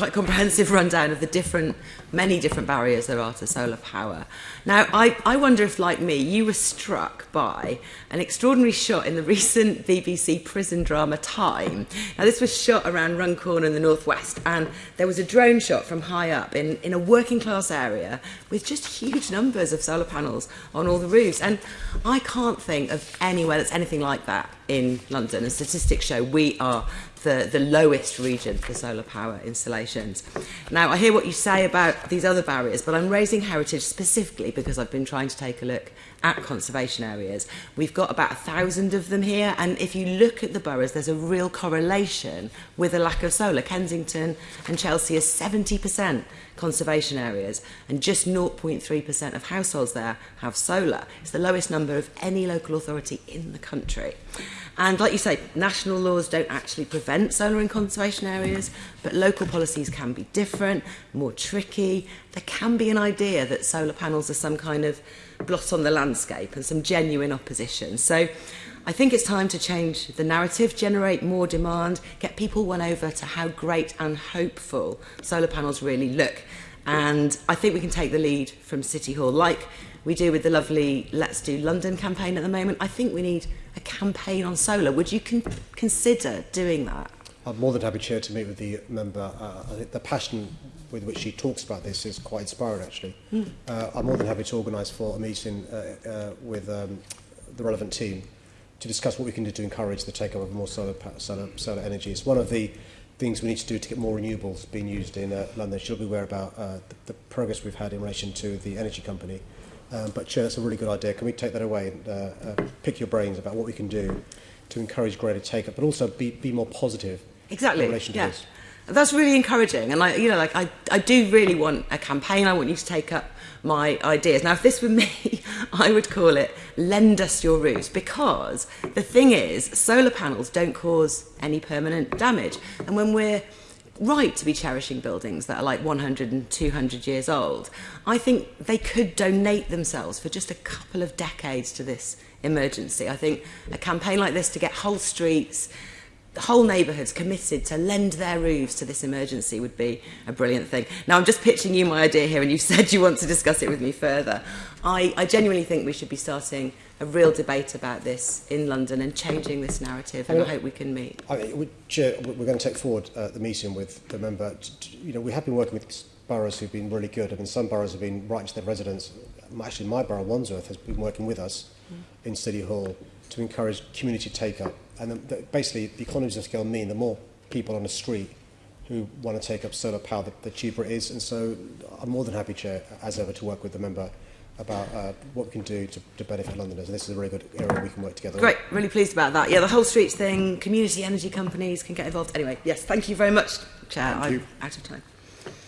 quite comprehensive rundown of the different, many different barriers there are to solar power. Now, I, I wonder if, like me, you were struck by an extraordinary shot in the recent BBC prison drama Time. Now, this was shot around Runcorn in the northwest, and there was a drone shot from high up in, in a working class area with just huge numbers of solar panels on all the roofs. And I can't think of anywhere that's anything like that in London. And statistics show we are the, the lowest region for solar power Now, I hear what you say about these other barriers, but I'm raising heritage specifically because I've been trying to take a look at conservation areas. We've got about a thousand of them here, and if you look at the boroughs, there's a real correlation with a lack of solar. Kensington and Chelsea are 70% conservation areas, and just 0.3% of households there have solar. It's the lowest number of any local authority in the country. And like you say, national laws don't actually prevent solar in conservation areas, But local policies can be different, more tricky. There can be an idea that solar panels are some kind of blot on the landscape and some genuine opposition. So I think it's time to change the narrative, generate more demand, get people won over to how great and hopeful solar panels really look. And I think we can take the lead from City Hall, like we do with the lovely Let's Do London campaign at the moment. I think we need a campaign on solar. Would you con consider doing that? I'm more than happy, Chair, to meet with the member. Uh, I think the passion with which she talks about this is quite inspiring, actually. Mm. Uh, I'm more than happy to organise for a meeting uh, uh, with um, the relevant team to discuss what we can do to encourage the take-up of more solar, solar, solar energy. It's one of the things we need to do to get more renewables being used in uh, London. She'll be aware about uh, the, the progress we've had in relation to the energy company. Um, but, Chair, that's a really good idea. Can we take that away and uh, uh, pick your brains about what we can do to encourage greater take-up, but also be, be more positive exactly. in relation yeah. this? That's really encouraging, and I, you know, like I, I do really want a campaign. I want you to take up my ideas. Now, if this were me, I would call it "Lend us your roofs," because the thing is, solar panels don't cause any permanent damage, and when we're right to be cherishing buildings that are like 100 and 200 years old. I think they could donate themselves for just a couple of decades to this emergency. I think a campaign like this to get whole streets, whole neighbourhoods committed to lend their roofs to this emergency would be a brilliant thing. Now, I'm just pitching you my idea here, and you've said you want to discuss it with me further. I, I genuinely think we should be starting a real debate about this in London and changing this narrative, and I, mean, I hope we can meet. I, which, we're going to take forward uh, the meeting with the member. You know, we have been working with boroughs who've been really good. I mean, some boroughs have been right to their residents. Actually, my borough, Wandsworth, has been working with us mm. in City Hall to encourage community take-up. And the, the, basically, the economies of scale mean the more people on the street who want to take up solar power, the, the cheaper it is. And so I'm more than happy, Chair, as ever, to work with the member about uh, what we can do to, to benefit Londoners. And this is a really good area we can work together. Great, really pleased about that. Yeah, the whole streets thing, community energy companies can get involved. Anyway, yes, thank you very much, Chair. Thank I'm you. out of time.